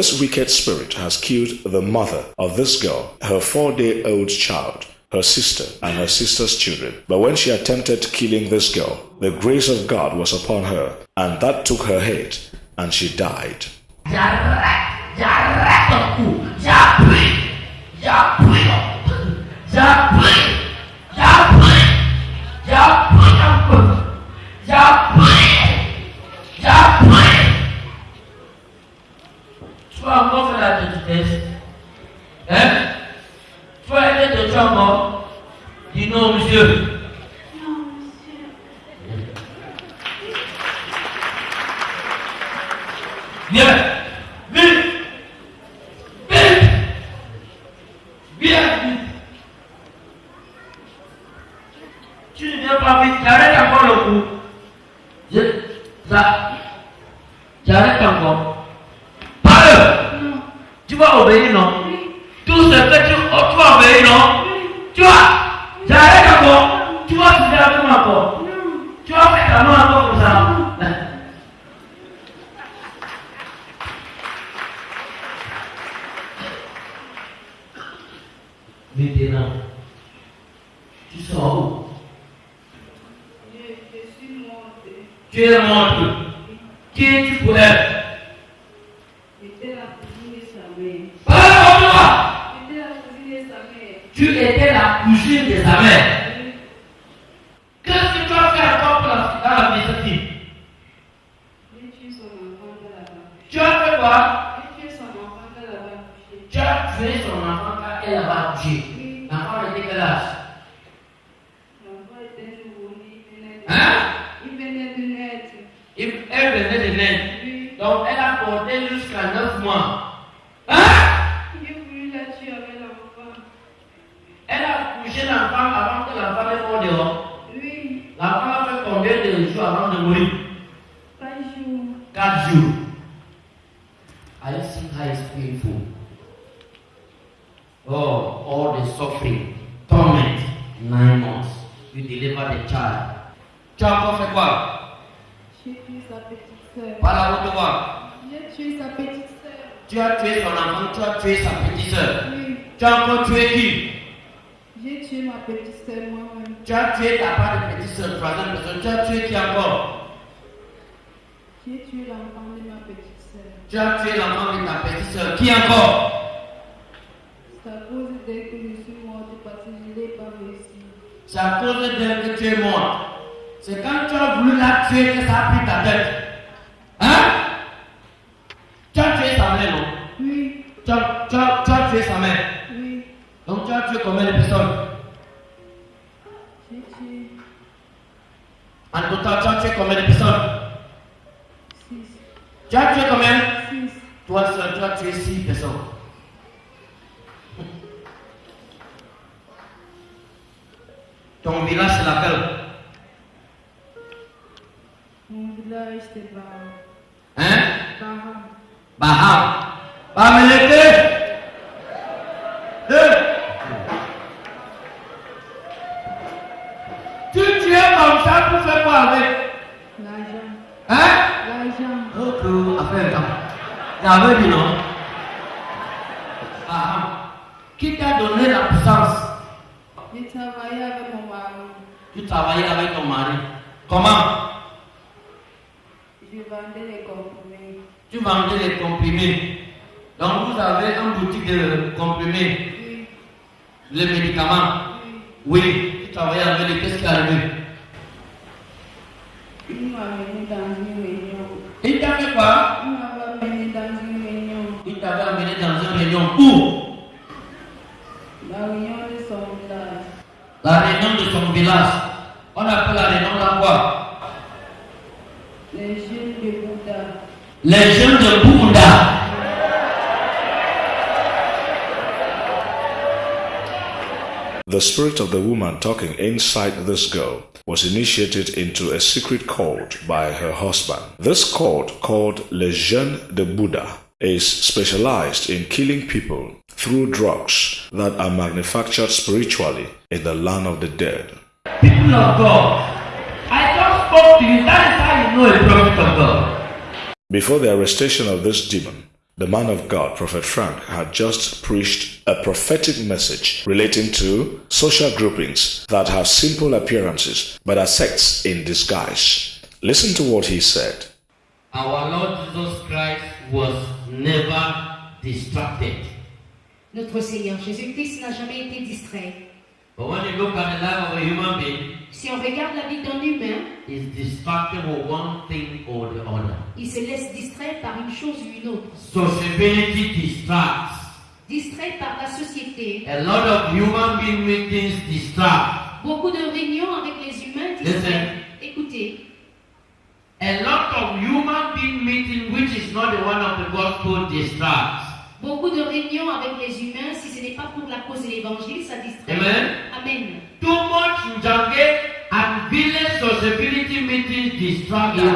This wicked spirit has killed the mother of this girl, her four day old child, her sister, and her sister's children. But when she attempted killing this girl, the grace of God was upon her, and that took her head, and she died. Çambo, Dino Monsieur. L'enfant ne mort dehors. L'enfant a fait combien de jours avant de mourir 4 jours. I see how it's painful. Oh, all the suffering, torment, nine months. You deliver the child. Tu as encore fait quoi Par la route de voir. Tu as tué son enfant, tu as tué sa petite soeur. Tu as encore tué qui Tu as tué ta part de petite soeur, troisième personne. Tu as tué qui encore J'ai tué l'enfant de ma petite sœur. Tu as tué l'enfant de ta petite soeur. Qui encore? C'est à cause d'elle que je suis morte parce que je n'ai pas réussi. C'est à cause d'elle que tu es morte. C'est quand tu as voulu la tuer que ça a pris ta tête. Hein? Tu as tué sa mère, non? Oui, tu as, tu, as, tu as tué sa mère. oui, Donc tu as tué combien de personnes? En total, tu as tué combien de personnes six. Tu as tué combien Six. Toi seul, tu as tué six personnes. Ton village, c'est laquelle Mon village c'est Baham. Hein Baham. Baham. Bamelete. Avec L'argent. Hein L'argent. Ok, affaire temps. J'avais dit non. Baham. Qui t'a donné la puissance? J'ai travaillé avec mon mari. Tu travaillais avec ton mari. Comment? Je vendais les comprimés. Tu vendais les comprimés. Donc vous avez une boutique de comprimés, Oui, les médicaments. oui. Oui, tu travaillais avec les qu'est-ce qui est arrivé The spirit of the woman talking inside this girl was initiated into a secret cult by her husband. This cult, called Le Jeune de Buddha, is specialized in killing people through drugs that are manufactured spiritually in the land of the dead. People of God, I just spoke to you. That is how you know a prophet of God. Before the arrestation of this demon, the man of God, Prophet Frank, had just preached a prophetic message relating to social groupings that have simple appearances but are sects in disguise. Listen to what he said. Our Lord Jesus Christ was never distracted. Notre Seigneur Jésus-Christ n'a jamais été distrait. But when you look at the life of a human being, Si on regarde la vie d'un humain, he's distracted with one thing or the other. il se laisse distraire par une chose ou une autre. Sociability distracts. Distrait par la société. A lot of human being meetings distract. Beaucoup de réunions avec les humains distraient. Écoutez, A lot of human being meeting which is not the one of the gospel distracts. Beaucoup de réunions avec les humains, si ce n'est pas pour la cause de l'évangile, ça distrait. Amen. Amen. Too much Njange and village sociability meetings distract you.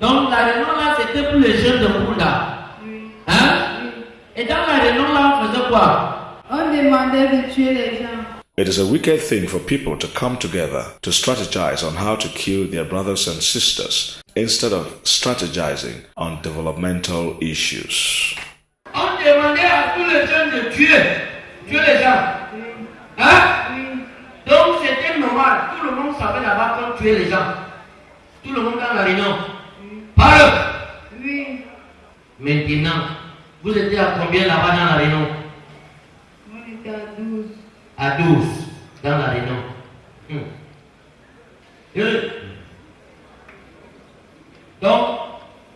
Donc la réunion là c'était pour les jeunes de Bunda. Oui. Hein? Oui. Et dans la réunion là on faisait quoi? On demandait de tuer les gens. It is a wicked thing for people to come together to strategize on how to kill their brothers and sisters instead of strategizing on developmental issues. On demandait à tous les jeunes de tuer, tuer les gens. Hein? Donc c'était normal. Tout le monde savait là-bas qu'on tuait les gens. Tout le monde dans la réunion. Parle. Oui. Maintenant, vous étiez à combien là-bas dans la réunion? On était à 12. À 12 dans la réunion. Euh. Donc,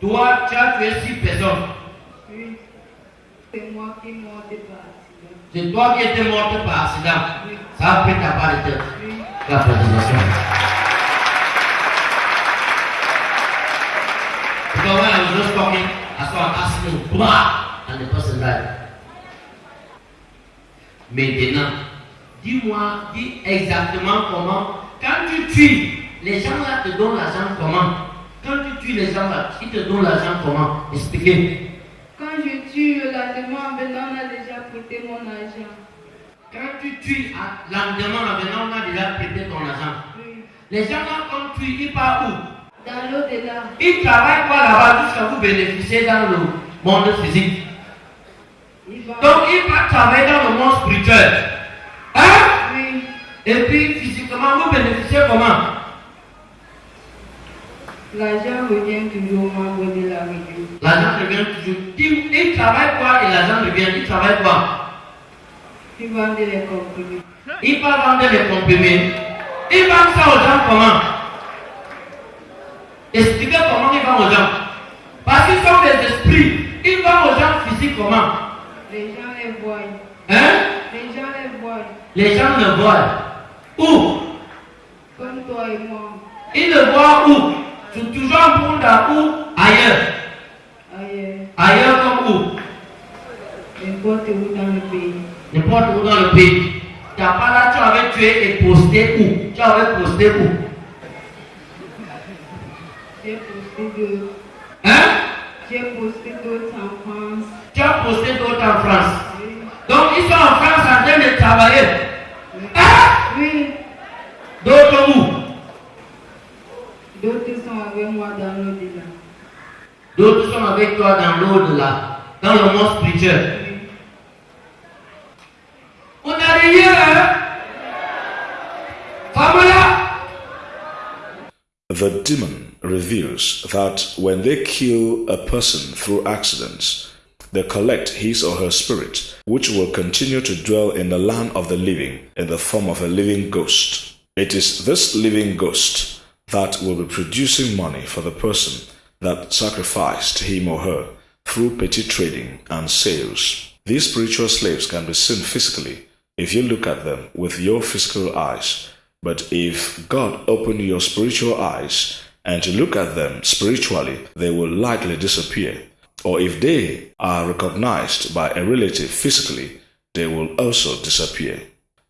toi, tu as tué 6 personnes. C'est moi qui montais par accident. C'est toi qui étais morte par accident. Ça a pris ta part de tête. La présentation. Because when I was just talking, I saw an accident. Blah! And the person died. Maintenant, dis-moi, dis exactement comment. Quand tu tues, les gens là te donnent l'argent comment? Quand tu tues les gens là, ils te donnent l'argent comment? Expliquez. Quand je tue le lendemain, maintenant on a prêté mon argent. Quand tu tues, à- lendemain, maintenant, on a déjà prêté ton argent. Oui. Les gens quand tu ils partent où? Dans l'au-delà. Ils travaillent quoi là-bas jusqu'à vous bénéficier dans le monde physique? Il va. Donc ils partent travailler dans le monde spirituel. Hein? Oui. Et puis physiquement, vous bénéficiez comment? L'argent revient toujours au membre de la réunion. L'argent revient toujours. Ils travaillent quoi et l'argent revient? Ils travaillent quoi? Ils vendent les comprimés. Ils partent vendre les comprimés. Ils vendent ça aux gens comment? Expliquez comment ils vendent aux gens. Parce qu'ils sont des esprits. Ils vendent aux gens physiques comment? Les gens les voient. Hein? Les gens les voient. Les gens le voient. Où? Comme toi et moi. Ils le voient où? Sur- Toujours en Bunda ou ailleurs Ailleurs. Ailleurs comme où? N'importe où dans le pays. N'importe où dans le pays. Tu n'as pas là, tu avais tué et posté où? Tu avais posté où? J'ai posté d'autres. Hein? J'ai posté d'autres en France. Tu as posté d'autres en France. Oui. Donc ils sont en France en train de travailler. Hein? Oui. D'autres où? D'autres sont avec moi dans l'au-delà. D'autres sont avec toi dans l'au-delà, dans le monde spirituel. The demon reveals that when they kill a person through accidents, they collect his or her spirit, which will continue to dwell in the land of the living in the form of a living ghost. It is this living ghost that will be producing money for the person that sacrificed him or her through petty trading and sales. These spiritual slaves can be seen physically if you look at them with your physical eyes. But if God open your spiritual eyes and to look at them spiritually, they will likely disappear. Or if they are recognized by a relative physically, they will also disappear.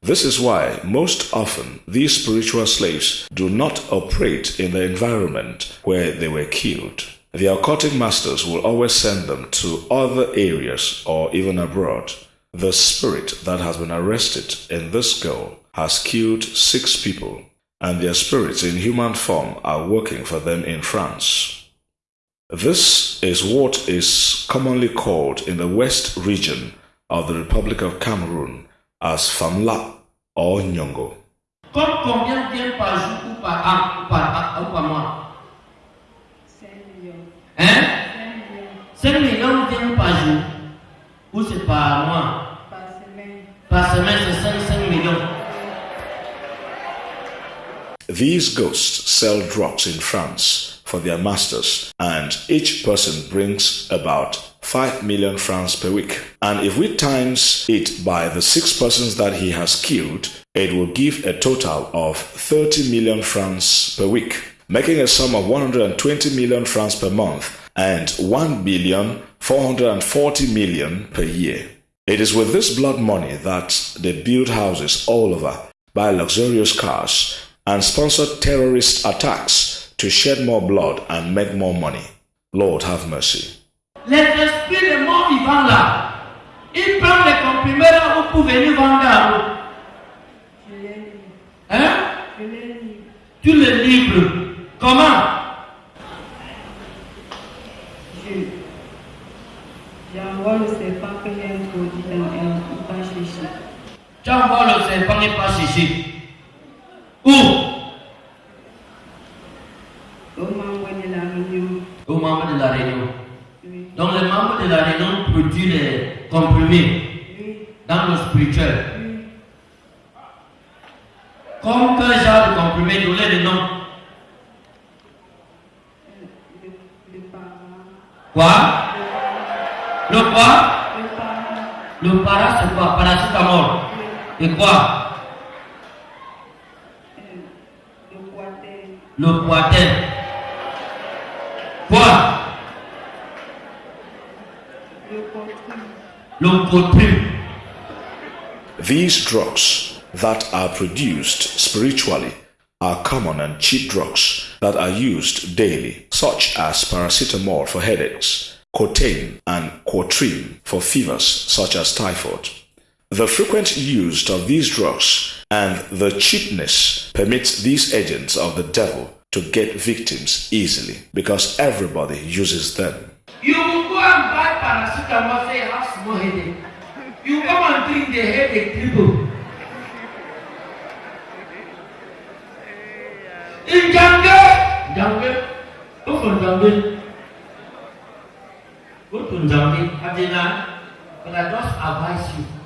This is why most often these spiritual slaves do not operate in the environment where they were killed. The occultic masters will always send them to other areas or even abroad. The spirit that has been arrested in this girl has killed six people, and their spirits in human form are working for them in France. This is what is commonly called in the West region of the Republic of Cameroon as Famla or Nyongo. Comme combien viennent par jour ou par an ou par, ou par mois 5 millions. Hein 5 millions 5 millions viennent par jour ou c'est par mois par semaine. Par semaine, c'est 5, 5 millions. These ghosts sell drugs in France for their masters, and each person brings about 5 million francs per week. And if we times it by the six persons that he has killed, it will give a total of 30 million francs per week, making a sum of 120 million francs per month and 1 billion 440 million per year. It is with this blood money that they build houses all over, buy luxurious cars, and sponsor terrorist attacks to shed more blood and make more money. Lord have mercy. Les esprits des morts vivants là, ils prennent les comprimés là où pour venir vendre à vous. Je. Hein Je l'ai lu. Tu les livres. Comment et pas chercher. Où? Au membre de la réunion. Aux membres de la réunion. Oui. Donc les membres de la réunion produisent les comprimés Oui. dans le spirituel. Oui. Comme quel genre de comprimé Donnez le nom. Quoi? Le quoi? Le para c'est quoi? Paracétamol. Quoi Le poitin. Quoi Le. These drugs that are produced spiritually are common and cheap drugs that are used daily, such as paracetamol for headaches, cocaine, and Quatrine for fevers such as typhoid. The frequent use of these drugs and the cheapness permits these agents of the devil to get victims easily because everybody uses them. You will go and buy paracetamol, say you have small headache. You come and drink the headache triple. In Jange, Jange, go for Jange. Go to Jange, Adina, but I just advise. You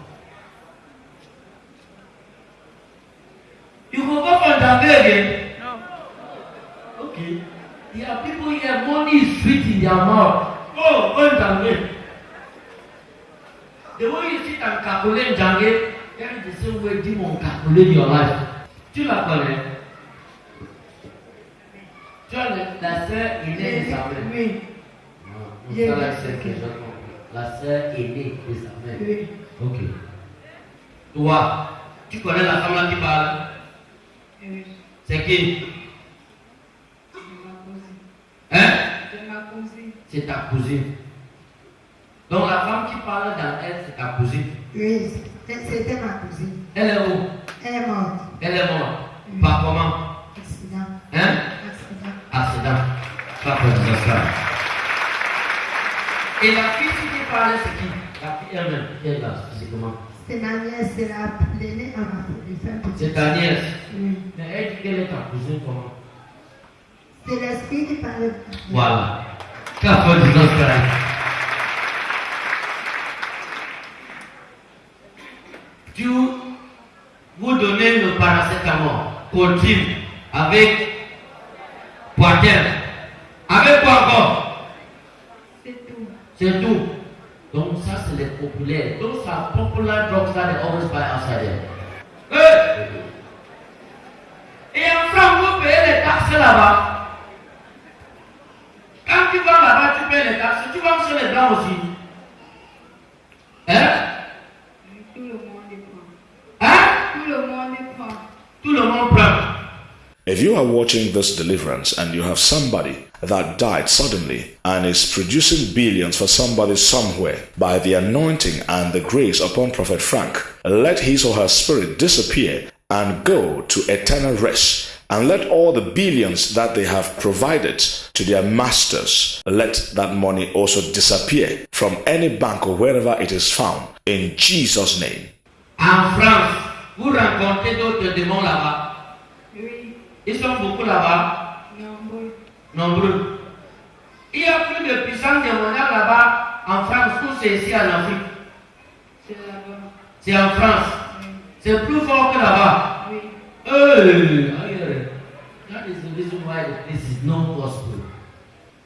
for Jange again. Okay. There are people here, money is sweet in their mouth. Oh, and Jange. The way you sit and calculate Jange, that is the same way demon calculate your life. Tu la connais? Tu as la sœur aînée de sa mère. Oui. Non, c'est la sœur que comprends. La sœur aînée de sa mère. Oui. Ok. Toi, tu connais la femme là qui parle? Oui. C'est qui? C'est ma cousine. Hein? C'est ta cousine. Donc la femme qui parle dans elle, c'est ta cousine. Oui, c'était ma cousine. Elle est où? Elle est morte. Elle est morte. Par comment? Accident. Hein? Accident. Accident. Pas pour ça. Et la fille qui parle, c'est qui? La fille elle-même, qui est là, physiquement. C'est ma nièce, c'est la l'aînée à ma C'est ta nièce. Oui. Mais elle dit qu'elle est ta cousine comment? C'est l'esprit qui parle. Voilà. Qu'a fait du frère? Tu vous donnez le paracétamol, continue, avec poitrine. Avec quoi encore C'est tout. C'est tout. those are select popular. Those are popular drugs that they always buy outside there. Hey! Ìyẹn fúlàmù ló bèèrè táksì làbá. You are watching this deliverance and you have somebody that died suddenly and is producing billions for somebody somewhere by the anointing and the grace upon Prophet Frank, let his or her spirit disappear and go to eternal rest. And let all the billions that they have provided to their masters, let that money also disappear from any bank or wherever it is found. In Jesus' name. En France, vous d'autres démons là-bas. Ils sont beaucoup là-bas, nombreux. nombreux. Il y a plus de puissance démoniaque là-bas en France ou c'est ici en Afrique? C'est là-bas. C'est en France. Oui, C'est plus fort que là-bas. oui. Hey, that is the reason why this is no gospel.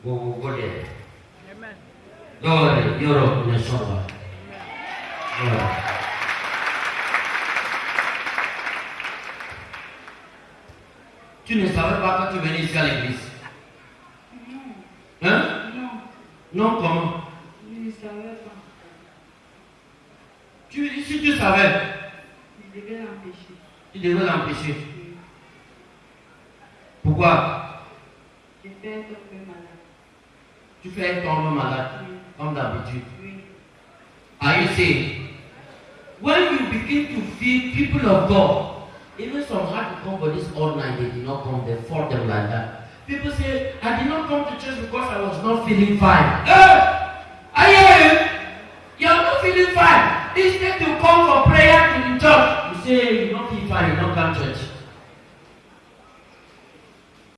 Go, go, there. Don't worry, Europe ne change pas. Voilà. Tu ne savais pas quand tu venais ici à l'église Hein? Non, Non, comment? Je ne savais pas. tu, Si tu savais, Je devais l'empêcher. tu devais l'empêcher. Oui. Pourquoi? J'ai fait tomber malade. Tu fais tomber malade, Oui, comme d'habitude. oui. Are you saying? When you begin to feed people of God, even some had to come for this all night, they did not come, they fought them like that. People say, I did not come to church because I was not feeling fine. Hey! I hear you. You are not feeling fine. Instead to come for prayer to the church, you say you don't feel fine, you don't come to church.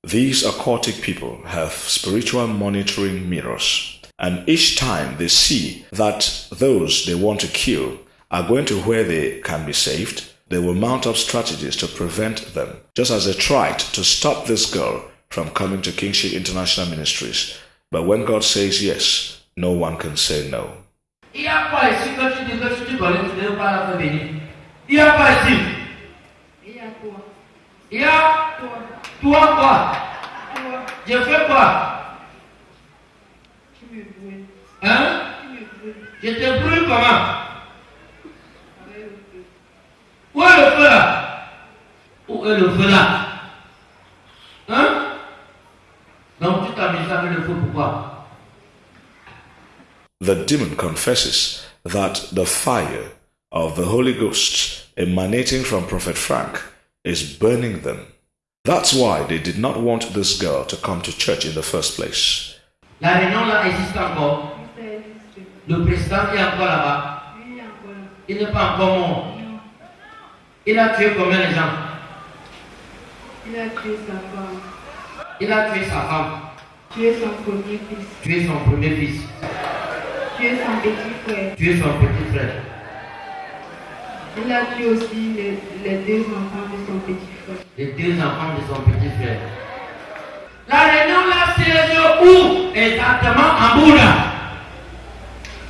These aquatic people have spiritual monitoring mirrors, and each time they see that those they want to kill are going to where they can be saved, they will mount up strategies to prevent them, just as they tried to stop this girl from coming to Kingship International Ministries. But when God says yes, no one can say no. Je te brûle comment Où est le Où est le feu Hein Donc tu t'amuses avec le feu pourquoi The demon confesses that the fire of the Holy Ghost emanating from Prophet Frank is burning them. That's why they did not want this girl to come to church in the first place. La réunion là existe encore. Oui, ça existe. Le président est encore là-bas. Oui, il y a encore là. Il n'est pas encore mort. Il a tué combien de gens? Il a tué sa femme. Il a tué sa femme, Tué son premier fils. tué son premier fils, Tué son petit frère. tué son petit frère. Il a tué aussi les, les deux enfants de son petit frère. les deux enfants de son petit frère. La réunion là, c'est où? Exactement en Bouddha.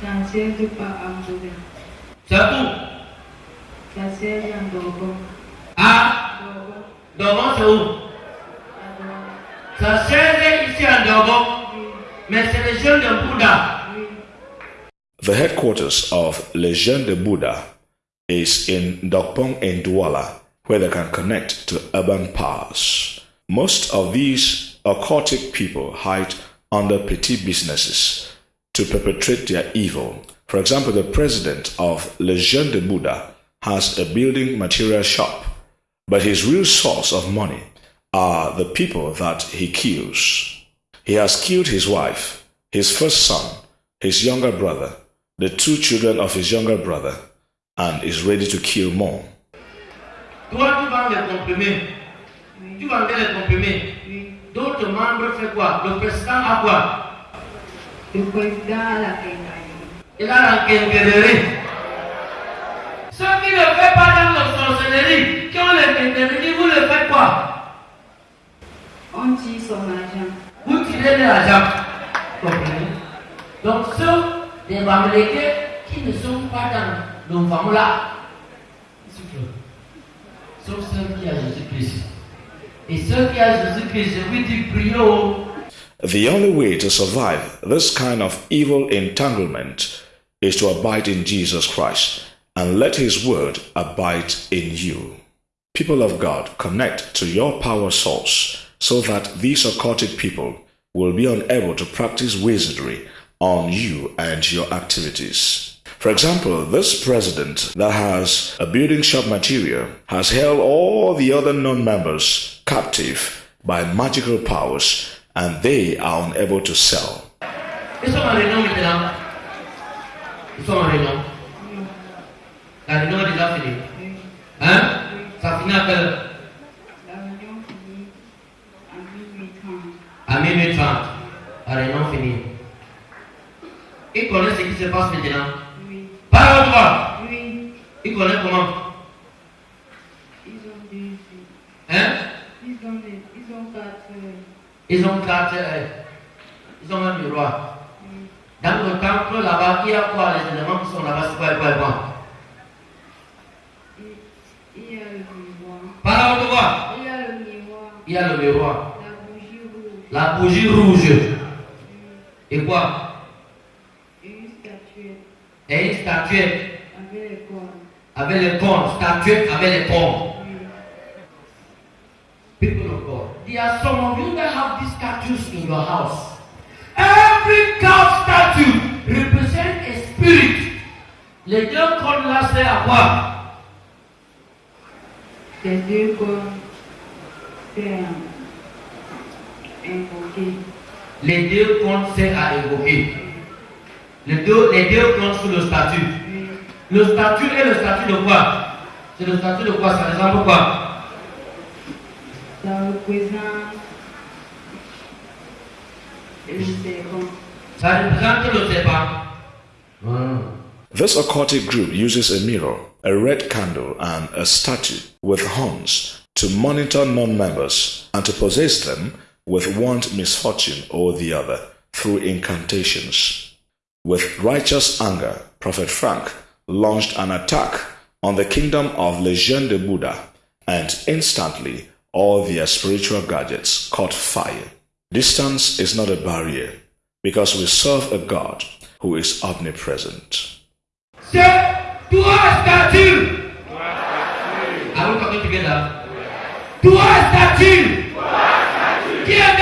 Ça siège pas à Mboula. C'est où? Ça siège en Dorgon. À Dorgon. Dogon, c'est où À Dorgon. Ça sert ici à Dogon, mais c'est les jeunes de Bouddha. The headquarters of Lejeune de Buddha is in Dokpong in Douala, where they can connect to urban powers. Most of these occultic people hide under petty businesses to perpetrate their evil. For example, the president of Lejeune de Buddha has a building material shop, but his real source of money are the people that he kills. He has killed his wife, his first son, his younger brother, the two children of his younger brother, and is ready to kill more. Toi, tu vends les comprimés. Tu vendais les comprimés. D'autres membres font quoi Le président a quoi Le président a la quincaillerie. Il a la quincaillerie. Ceux qui ne font pas dans la sorcellerie, qui ont les quincailleries, vous le faites quoi On tire son argent. Vous tirez de l'argent. Comprenez Donc ceux des Bamileke qui ne sont pas dans nos femmes là. Sauf ceux qui ont Jésus-Christ. Et ceux qui ont Jésus-Christ, je vous dis, priez The only way to survive this kind of evil entanglement is to abide in Jesus Christ and let his word abide in you. People of God, connect to your power source so that these occultic people will be unable to practice wizardry on you and your activities. For example, this president that has a building shop material has held all the other non members captive by magical powers and they are unable to sell. La réunion est déjà finie. Hein? Ça finit à quelle heure? La réunion finit à minuit 30. À minuit 30. La réunion finie. Ils connaissent ce qui se passe maintenant. Oui. Parle toi. Oui. Ils connaissent comment? Ils ont des. Hein? Ils ont des. Ils ont quatre. Ils ont quatre. ils ont roi. oui. Dans le temple là-bas, il y a quoi Les éléments qui sont là-bas, c'est quoi quoi quoi Il il y a le miroir. Parle toi. Il y a le miroir. Il y a le miroir. La bougie rouge. La bougie rouge. Et quoi? Et une statuette Et une statuette avec les cornes. avec les cornes. Statuette avec les cornes. Oui. People of God. There are some of you that have these statues in your house. Every cow statue represents a spirit. Les deux cornes là, c'est à quoi? Les deux cornes. C'est un. Invoqué. Les deux cornes, c'est à évoquer. Les deux, les deux cornes sur le statut. Oui. Le statut est le statut de quoi? C'est le statut de quoi? Ça représente quoi? Ça représente. Le serpent. Ça représente le serpent. This occultic group uses a mirror, a red candle, and a statue with horns to monitor non members and to possess them with one misfortune or the other through incantations. With righteous anger, Prophet Frank launched an attack on the kingdom of Legion de Buddha, and instantly all their spiritual gadgets caught fire. Distance is not a barrier because we serve a God who is omnipresent. C'est toi statue. Are we talking together? Toi statue. Qui est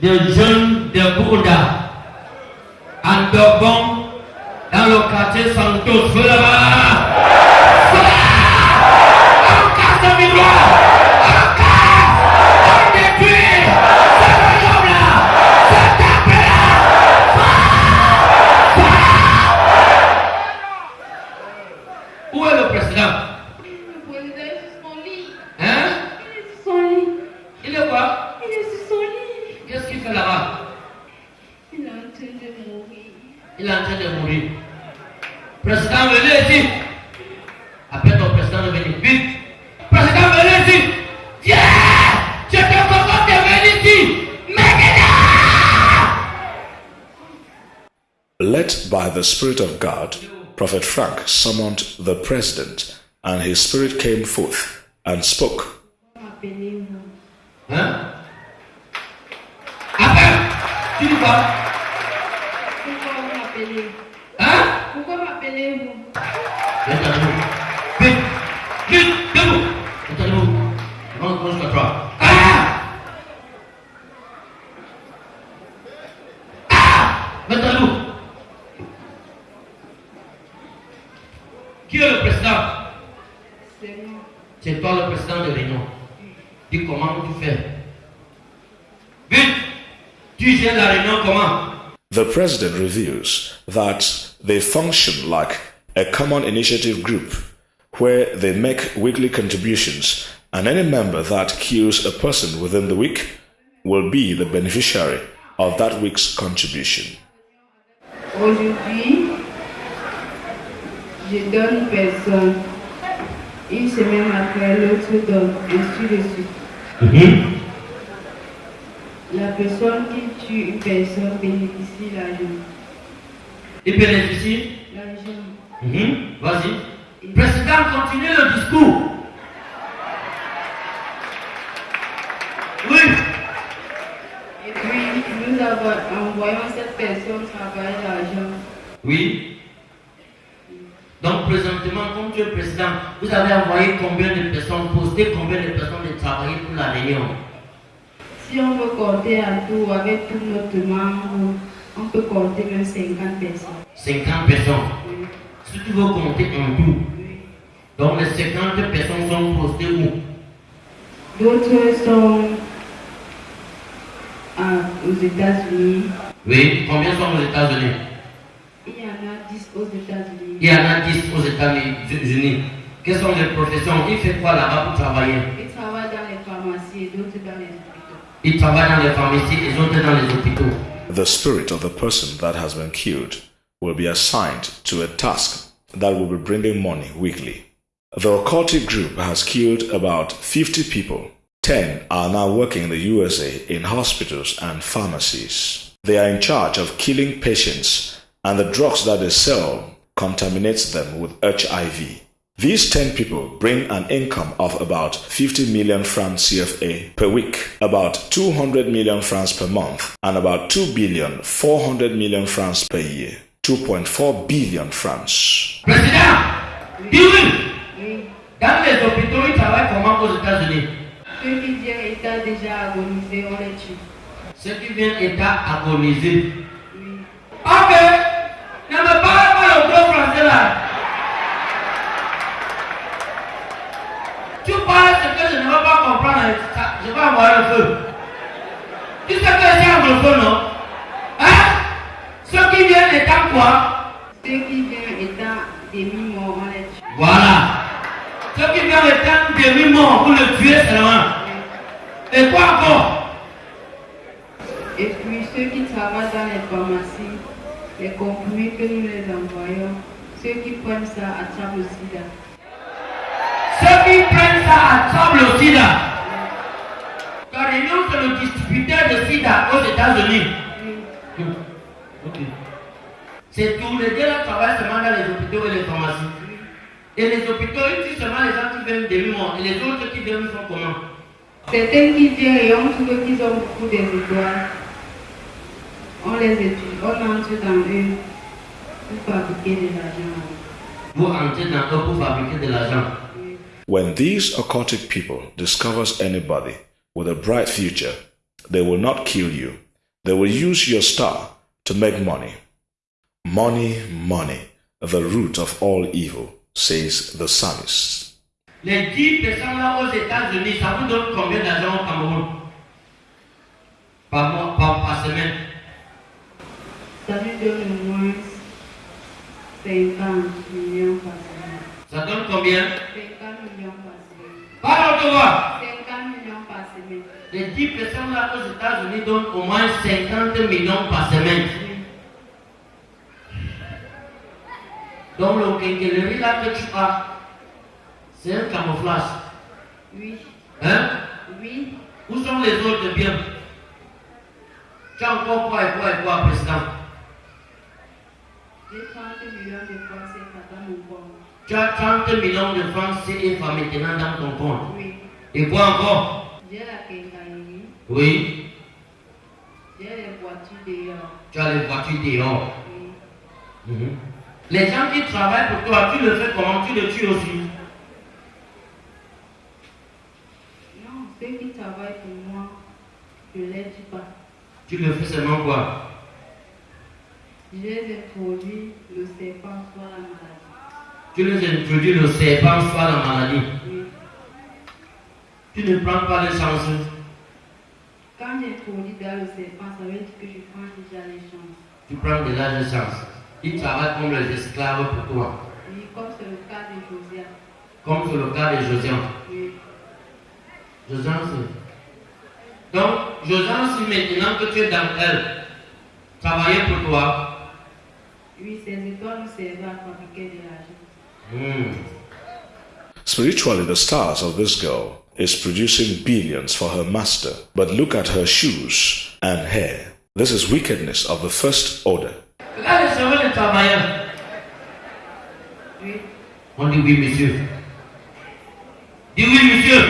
des jeunes de Bouddha. En Dogon, dans le quartier Santos, là-bas. Led by the Spirit of God, Prophet Frank summoned the president, and his spirit came forth and spoke. Appelez-vous. Hein Qui est le président C'est moi. C'est toi le président de réunion. Dis comment tu fais. Vite Tu gères la réunion comment The president reveals that they function like a common initiative group where they make weekly contributions, and any member that kills a person within the week will be the beneficiary of that week's contribution. Aujourd'hui, je donne personne. Une semaine après, l'autre donne, ainsi de suite. La personne qui tue une personne bénéficie l'argent. Il bénéficie L'argent. Mhm. Vas-y. Président, continue le discours. Oui. Et puis, nous avons, envoyons cette personne travailler l'argent. Oui. Donc, présentement, comme tu es président, vous avez envoyé combien de personnes, posté combien de personnes de travailler pour la réunion? Si on veut compter à tout, avec tout notre membre, on peut compter même 50 personnes. 50 personnes? Oui. Si tu veux compter en tout, Oui. donc les 50 personnes sont postées où? D'autres sont à- aux États-Unis. Oui. Combien sont aux États-Unis? Il y en a 10 aux États-Unis. Il y en a 10 aux États-Unis. Quelles sont les professions Il fait quoi là-bas pour travailler Ils travaillent dans les pharmacies et d'autres dans les hôpitaux. Il travaille dans les pharmacies et les autres dans les hôpitaux. The spirit of the person that has been killed will be assigned to a task that will be bringing money weekly. The occultic group has killed about 50 people. 10 are now working in the USA in hospitals and pharmacies. They are in charge of killing patients, and the drugs that they sell contaminates them with HIV. These 10 people bring an income of about 50 million francs CFA per week, about 200 million francs per month, and about 2 billion 400 million francs per year. 2.4 billion francs. Président, oui. Oui. Dans les hôpitaux, ils travaillent comment aux États-Unis Ceux qui viennent état déjà agonisé, on les tue. Ceux qui viennent état agonisé. Oui. Ok, ne me parle pas le gros français là. Tu parles ce que je ne veux pas comprendre, hein, ça, je vais envoyer le feu. Tu sais que c'est anglophone, non? Hein? Ceux qui viennent état quoi? Ceux qui viennent état demi-mort, on les tue. Voilà. Ceux qui viennent état demi-mort pour le tuer seulement. Et quoi encore? Et puis ceux qui travaillent dans les pharmacies, les comprimés que nous les envoyons, ceux qui prennent ça attrapent le sida. Ceux qui prennent ça attrapent le sida. Réunion, c'est le distributeur de sida aux États-Unis. Oui. Ok. C'est tous les deux travaillent seulement dans les hôpitaux et les pharmacies. Et les hôpitaux, ils tuent seulement les gens qui viennent demi-morts. Et les autres qui viennent font comment? Certains qui viennent et on trouve qu'ils ont beaucoup des étoiles. On les étudie, on entre dans eux pour fabriquer de l'argent. Vous entrez dans eux pour fabriquer de l'argent. When these occultic people discovers anybody with a bright future, they will not kill you. They will use your star to make money. Money, money, the root of all evil, says the psalmist. Les 10 personnes là aux États-Unis, ça vous donne combien d'argent au Cameroun Par mois, par, par semaine Ça donne combien? 50 millions par semaine. Parle de voir 50 millions par semaine. Les 10 personnes là aux États-Unis donnent au moins 50 millions par semaine. Donc le quincaillerie là que tu as, c'est un camouflage. Oui. Hein? Oui. Où sont les autres biens? Tu as encore quoi et quoi et quoi, président J'ai 30 millions de francs CFA dans mon compte. Tu as 30 millions de francs CFA maintenant dans ton compte. Oui. Et quoi encore J'ai la quincaillerie. Oui, J'ai les voitures dehors. tu as les voitures dehors. Oui. Mhm. Les gens qui travaillent pour toi, tu le fais comment? Tu le tues aussi? Non, ceux qui travaillent pour moi, je ne les tue pas. Tu le fais seulement quoi? Les introduis le serpent soit la maladie. Tu les introduis le serpent soit la maladie. Oui. Tu ne prends pas les chances. Quand j'introduis dans le serpent, ça veut dire que je prends déjà les chances. Tu prends déjà les chances. Ils travaillent comme les esclaves pour toi. Oui, comme c'est le cas de Josiah. Comme c'est le cas de Josiane. Oui. Donc, Josiane, si maintenant que tu es dans elle, travailler pour toi, L'argent. hmm, Spiritually, the stars of this girl is producing billions for her master. But look at her shoes and hair. This is wickedness of the first order. Oui, On dit oui, monsieur. Dis oui, monsieur.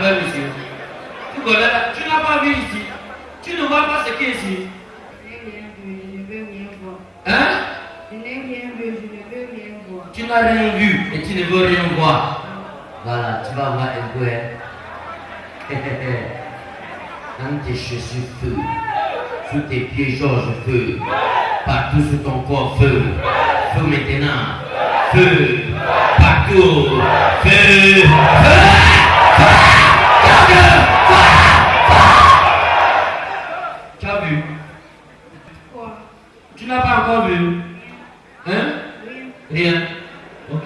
monsieur. C'est Tu ne vois pas ce qui est ici. Je n'ai rien vu, je ne veux rien voir. Hein? Tu n'as rien vu et tu ne veux rien voir. Voilà, tu vas voir un peu. hein. Dans tes chaussures, feu. Sous tes pieds, Georges, feu. Partout sur ton corps, feu. Feu maintenant. Feu. Partout. Feu. Feu. Tu as vu Quoi Tu n'as pas encore vu Hein Rien. Rien. Ok.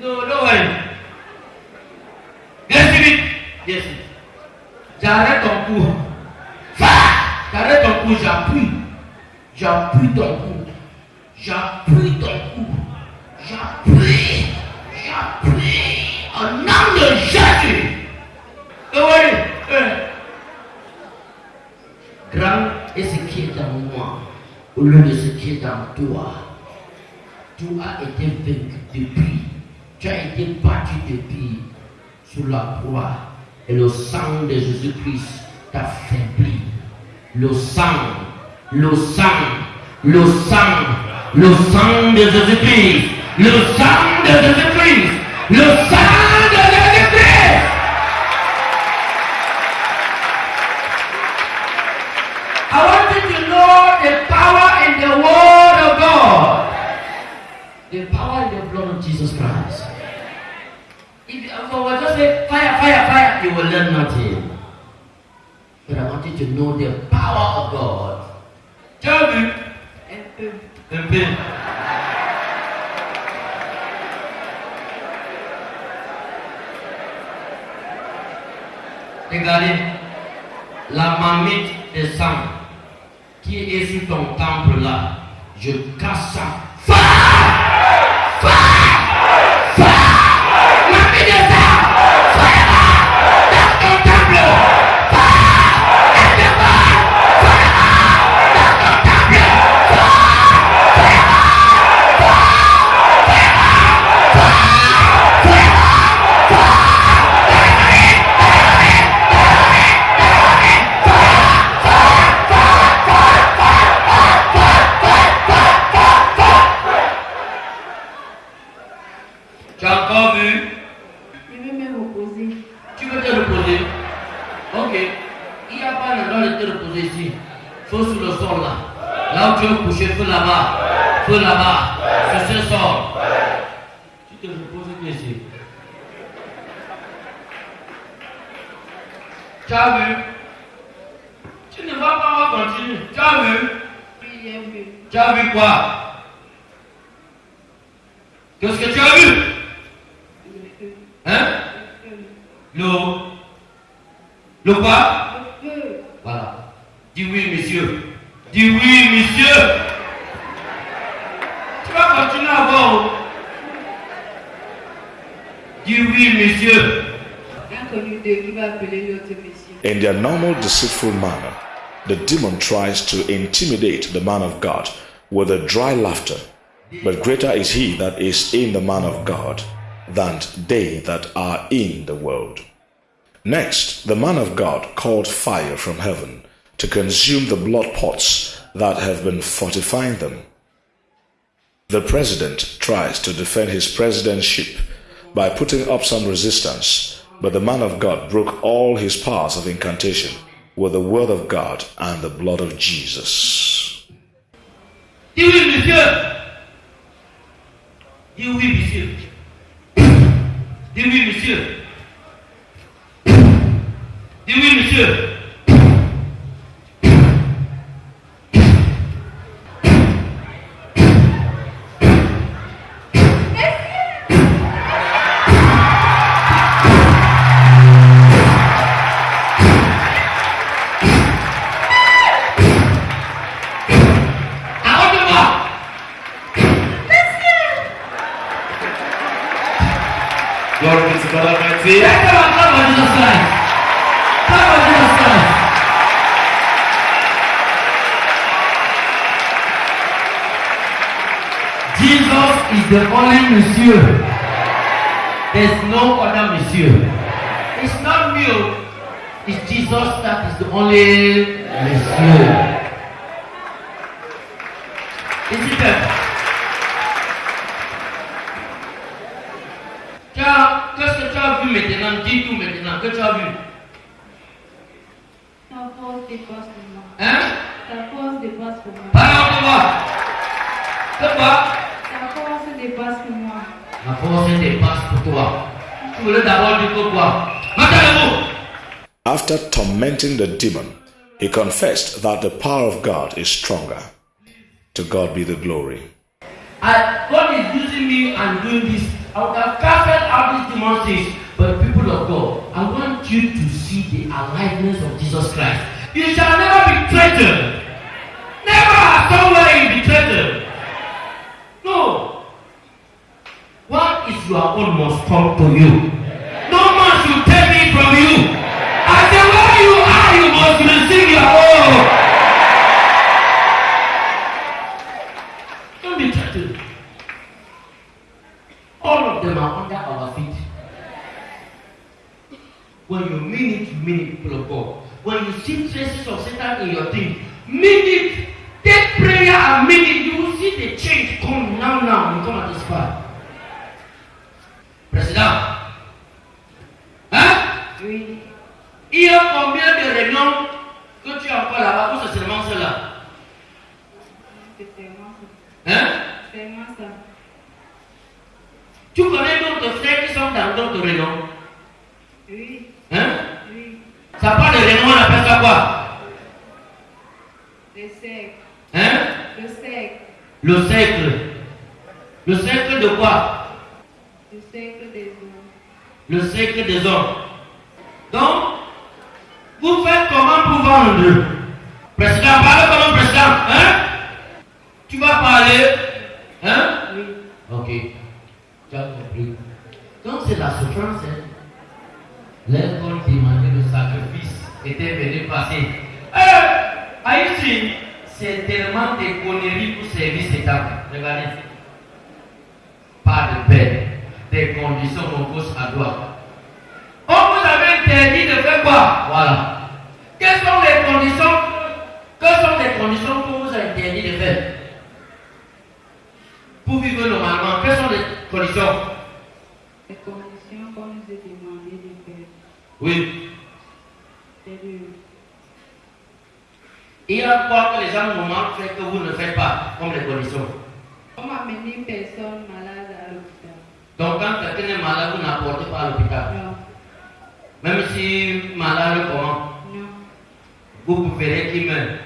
No, no worry. Viens ici vite. Viens ici. J'arrête ton cou. Va J'arrête ton cou, j'appuie. J'appuie ton cou. J'appuie ton cou. J'appuie. J'appuie. Au nom de Jésus. No worry. Hein. Grand est ce qui est dans moi, au lieu de ce qui est dans toi. Tu as été vaincu depuis. Tu as été battu depuis sous la croix. Et le sang de Jésus-Christ t'a faibli. Le sang, le sang, le sang, le sang de Jésus-Christ. Le sang de Jésus-Christ. Le sang Tu te reposes que ici. Tu as vu Tu ne vas pas continuer. Tu as vu Oui, j'ai vu. Tu as vu quoi? Qu'est-ce que tu as vu? Hein? Le. Le. Quoi? Voilà. Dis oui, monsieur. Dis oui, monsieur. Dis monsieur. Inconnu d'eux qui va appeler l'autre monsieur. In their normal deceitful manner, the demon tries to intimidate the man of God with a dry laughter. But greater is he that is in the man of God than they that are in the world. Next, the man of God called fire from heaven to consume the blood pots that have been fortifying them. The president tries to defend his presidentship by putting up some resistance, but the man of God broke all his powers of incantation with the word of God and the blood of Jesus. Dis oui, monsieur. Dis oui, monsieur. Dis oui, monsieur. Dis oui, monsieur. À Amen. Confessed that the power of God is stronger. To God be the glory. I, God is using me and doing this. I would have casted out these demon things. But people of God, I want you to see the aliveness of Jesus Christ. You shall never be threatened. Never somewhere you be threatened. No. What is your own must come to you. No man should take it from you. I say where you are, you must. Don't be threatened. All of them are under our feet. When you mean it, you mean it, people of God. When you see traces of Satan in your thing, mean Cercle des hommes. Donc, vous faites comment pour vendre? Président, parle comme un président. Hein? Tu vas parler? Hein? Oui. Ok. Tu as compris. Donc c'est la souffrance. Hein? L'école demandait le sacrifice était venu passer. Eh, Haïti, c'est tellement de conneries pour servir cet homme. Regardez. Pas de paix, des conditions de gauche à droite. Vous interdit de faire quoi Voilà. Quelles sont les conditions Quelles sont les conditions qu'on vous a interdit de faire? Pour vivre normalement, quelles sont les conditions? Les conditions qu'on nous a demandé de faire. Oui. Il y a quoi que les gens nous manquent fait que vous ne faites pas, comme les conditions? On m'a amené une personne malade à l'hôpital. Donc quand quelqu'un est malade, vous n'apportez pas à l'hôpital. Non. Même si malade comment, Non. vous préférez qu'il meure.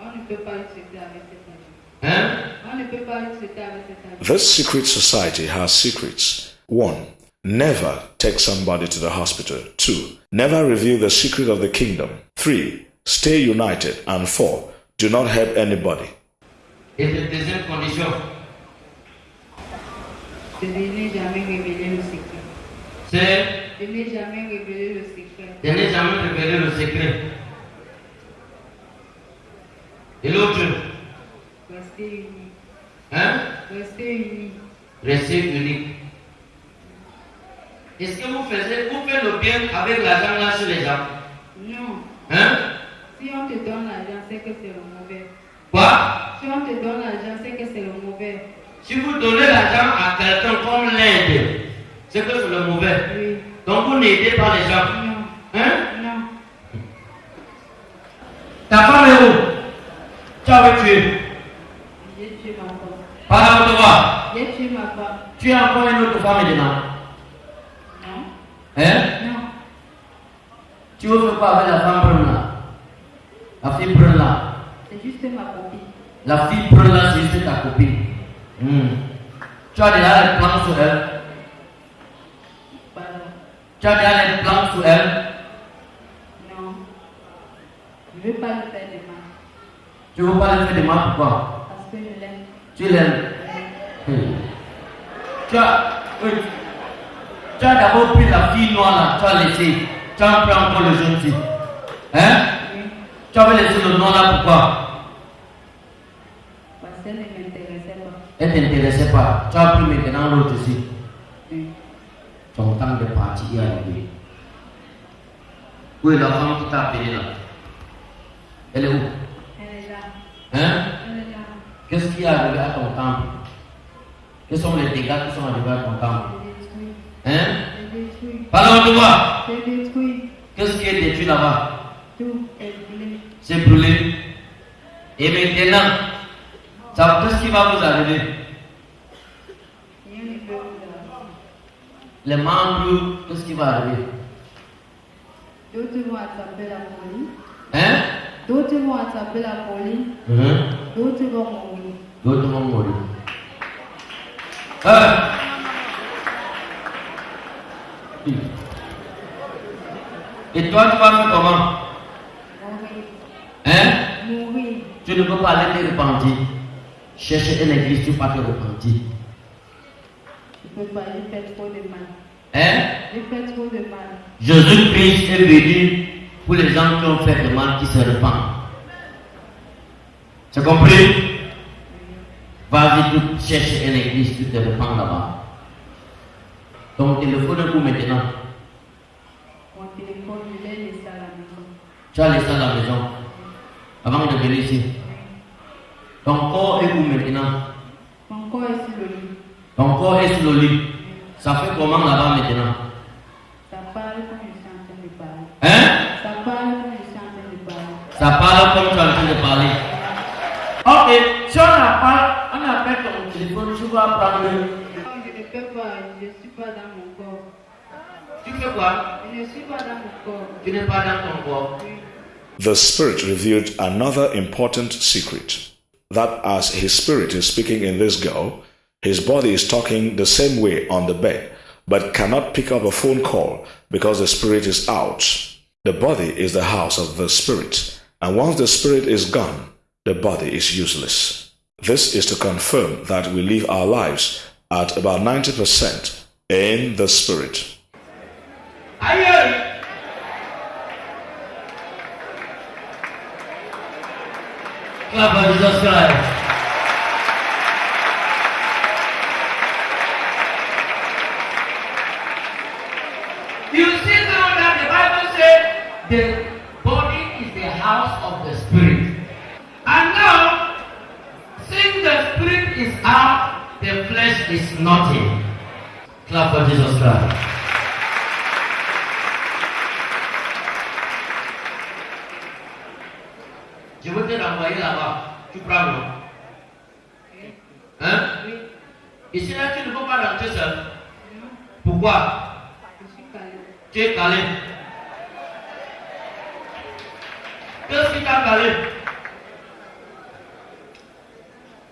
On ne peut pas le traiter avec cet argent. Hein On ne peut pas le traiter avec cet argent. This secret society has secrets. 1. Never take somebody to the hospital. 2. Never reveal the secret of the kingdom. 3. Stay united. And 4. Do not help anybody. Et la deuxième condition, De ne jamais révéler le secret. c'est De ne jamais révéler le secret. de ne jamais révéler le secret. Et l'autre, Rester unis. hein? Rester unis. Restez unique. Est-ce que vous faites, vous faites le bien avec l'argent là sur les gens? Non. Hein? Si on te donne l'argent, c'est que c'est le mauvais. Quoi? Si on te donne l'argent, c'est que c'est le mauvais. Si vous donnez l'argent à quelqu'un comme l'aide, c'est que c'est le mauvais. Oui. Donc vous n'aidez pas les gens. Non. Hein? Non. Ta femme est où? Tu avais tué. J'ai tué ma femme. Parle de toi. J'ai tué ma femme. Tu as encore une autre femme maintenant. Non. Hein? Non. Tu veux quoi avec la femme là La fille brune là C'est juste ma copine. La fille brune là, c'est juste ta copine. Hmm. Tu as déjà les plans sur elle. Tu as déjà les plans sur elle? Non. Je ne veux pas lui faire de mal. Tu veux pas lui faire de mal pourquoi? Parce que je l'aime. Tu l'aimes Hmm. Tu as. oui. Tu as d'abord pris la fille noire là, tu as laissé. Tu as pris encore le jeune fille. Hein? Oui. Tu avais laissé le noir là pourquoi? Parce qu'elle ne m'intéressait pas. Elle ne t'intéressait pas. Tu as pris maintenant l'autre aussi. Ton temps de partir est arrivé. Où est la femme qui t'a appelé là Elle est où Elle est là. Hein Elle est là. Qu'est-ce qui est arrivé à ton temple Quels sont les dégâts qui sont arrivés à ton temple. Hein J'ai détruit. Parle de moi J'ai détruit. Qu'est-ce qui est détruit là-bas Tout est brûlé. C'est brûlé. Et maintenant, ça- qu'est-ce qui va vous arriver Rien ne peut vous arrêter. Les membres, qu'est-ce qui va arriver? D'autres vont attraper la police. Hein? D'autres vont attraper la police. Mhm. D'autres vont mourir. D'autres vont mourir. Hein? Et toi, tu vas faire comment? Mourir. Hein? Mourir. Tu ne peux pas aller te repentir. Chercher une église, tu ne peux pas te repentir. Trop de mal. Hein? Trop de mal. Jésus-Christ est venu pour les gens qui ont fait le mal, qui se répandent. Tu as compris? Vas-y, tu cherches une église, tu te répands là-bas. Ton téléphone est où maintenant Mon téléphone, je l'ai laissé à la maison. Tu as laissé à la maison avant de venir ici. Ton corps est où maintenant? Mon corps est sur le lit. Ton corps est sur le lit. Ça fait comment là-bas maintenant Ça parle comme je suis en train de parler. Hein Ça parle comme je suis en train de parler. Ça parle comme tu es en train de parler. Ok, si on n'a pas, on appelle ton téléphone, tu vas prendre. Non, je ne peux pas. Je ne suis pas dans mon corps. Tu fais quoi Je ne suis pas dans mon corps. Tu n'es pas dans ton corps. Oui. The Spirit revealed another important secret that as his spirit is speaking in this girl, his body is talking the same way on the bed, but cannot pick up a phone call because the spirit is out. The body is the house of the spirit, and once the spirit is gone, the body is useless. This is to confirm that we live our lives at about 90% in the spirit. Aïe Clap for Jesus Christ. that is nothing. Clap for Jesus Christ. Jawabnya ramai lah pak, cupra lo. Hah? Istilah itu lupa pada jasa. Buka. Cek kali. Terus kita kali.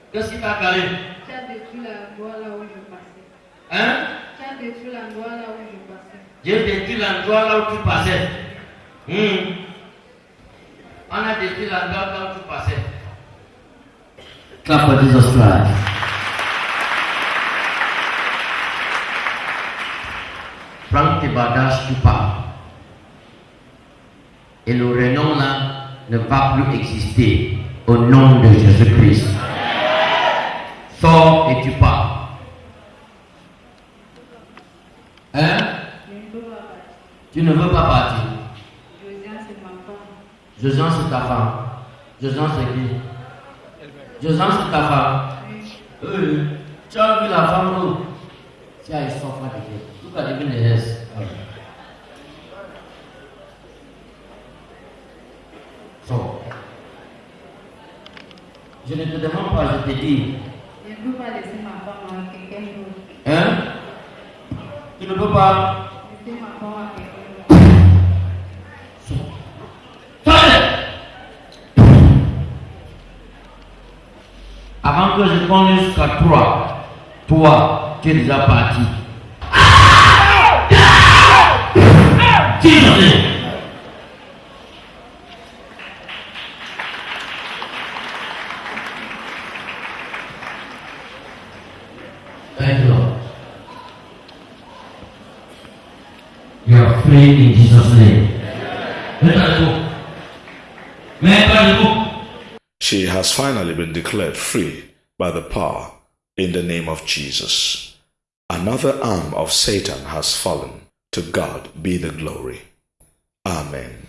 Terus kita kali. Qui qui as détruit l'endroit là où je passais. Hein? Tu as détruit l'endroit là où je passais. J'ai détruit l'endroit là où tu passais. Hmm. On a détruit l'endroit là où tu passais. Clap for Jesus Christ. Prends tes bagages, tu pars. Et le renom là ne va plus exister au nom de Jésus-Christ. Sors et tu pars. Hein? Je ne peux pas partir. Tu ne veux pas partir. Josiane, c'est ma femme. Josiane, c'est ta femme. Josiane, c'est qui? Josiane, c'est ta femme. Oui. Tu as vu la femme où? Tu as une de Dieu. Tout a devenu les restes. Sors. Je ne te demande pas, je te dis. Je ne peux pas laisser ma femme à quelqu'un d'autre. Hein Tu ne peux pas. Avant que je compte jusqu'à trois, toi, tu es déjà parti. Jesus. Thank has finally been declared free by the power in the name of Jesus. Another arm of Satan has fallen. To God be the glory. Amen.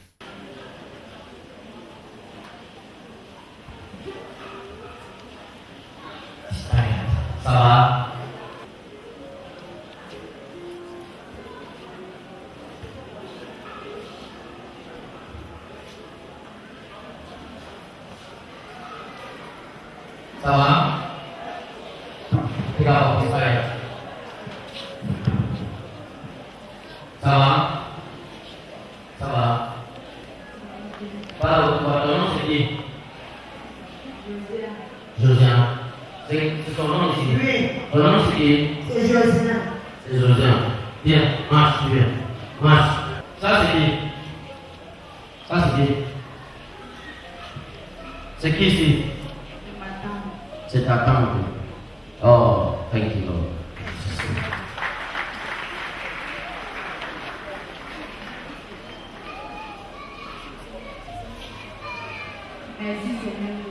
Ça va Regarde, Israël. Ça va Ça va Voilà, ton nom c'est qui Josiane. C'est c'est ton nom ici Oui, Ton nom c'est qui c'est Josiane. C'est Josiane. Viens, marche, tu viens. Marche. Ça c'est qui Ça c'est qui C'est qui ici. Oh, thank you Lord.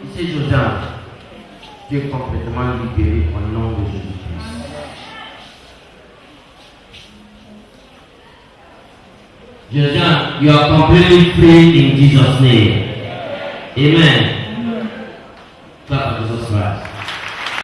Ici Josiane. Tu es complètement libéré au nom de Jésus-Christ. You are completely free in Jesus' name. Amen.